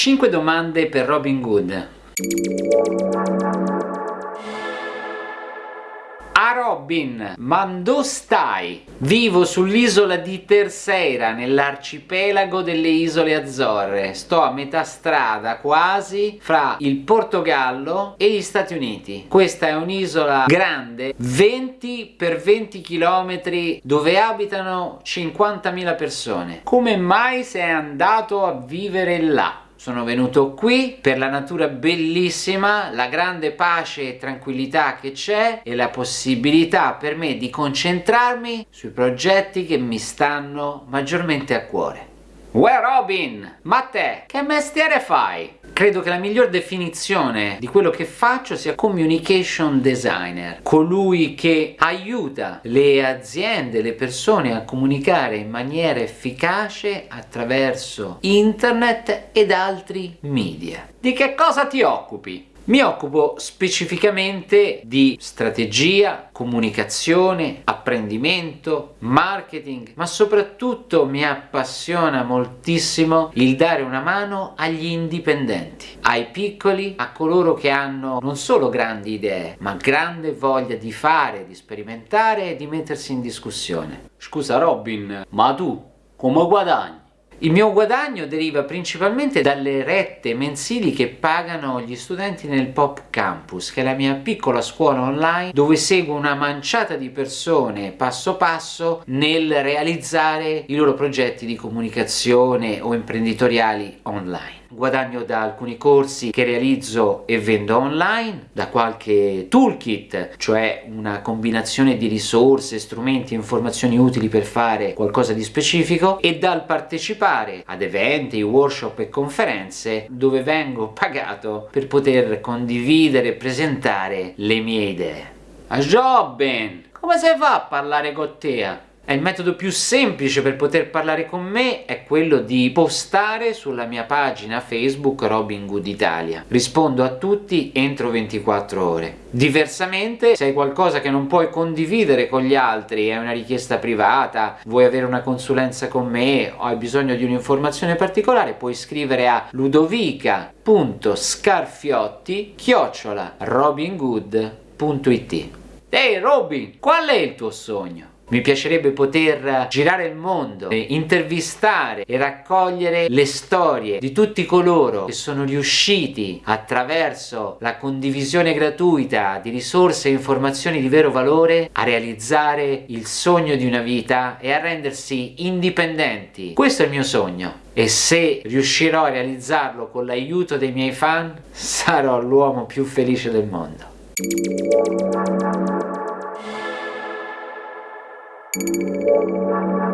5 domande per Robin Hood. A Robin, ma dove stai? Vivo sull'isola di Terceira, nell'arcipelago delle isole Azzorre. Sto a metà strada quasi fra il Portogallo e gli Stati Uniti. Questa è un'isola grande, 20 per 20 km, dove abitano 50.000 persone. Come mai sei andato a vivere là? Sono venuto qui per la natura bellissima, la grande pace e tranquillità che c'è e la possibilità per me di concentrarmi sui progetti che mi stanno maggiormente a cuore. Uè Robin, ma te, che mestiere fai? Credo che la miglior definizione di quello che faccio sia communication designer, colui che aiuta le aziende, le persone a comunicare in maniera efficace attraverso internet ed altri media. Di che cosa ti occupi? Mi occupo specificamente di strategia, comunicazione, apprendimento, marketing, ma soprattutto mi appassiona moltissimo il dare una mano agli indipendenti, ai piccoli, a coloro che hanno non solo grandi idee, ma grande voglia di fare, di sperimentare e di mettersi in discussione. Scusa Robin, ma tu come guadagni? Il mio guadagno deriva principalmente dalle rette mensili che pagano gli studenti nel Pop Campus, che è la mia piccola scuola online dove seguo una manciata di persone passo passo nel realizzare i loro progetti di comunicazione o imprenditoriali online guadagno da alcuni corsi che realizzo e vendo online, da qualche toolkit, cioè una combinazione di risorse, strumenti e informazioni utili per fare qualcosa di specifico e dal partecipare ad eventi, workshop e conferenze dove vengo pagato per poter condividere e presentare le mie idee. A Jobben, come si fa a parlare con te? Il metodo più semplice per poter parlare con me è quello di postare sulla mia pagina Facebook Robin Good Italia. Rispondo a tutti entro 24 ore. Diversamente, se hai qualcosa che non puoi condividere con gli altri, è una richiesta privata, vuoi avere una consulenza con me o hai bisogno di un'informazione particolare, puoi scrivere a ludovica.scarfiotti Ehi hey Robin, qual è il tuo sogno? Mi piacerebbe poter girare il mondo, intervistare e raccogliere le storie di tutti coloro che sono riusciti attraverso la condivisione gratuita di risorse e informazioni di vero valore a realizzare il sogno di una vita e a rendersi indipendenti. Questo è il mio sogno e se riuscirò a realizzarlo con l'aiuto dei miei fan sarò l'uomo più felice del mondo. Música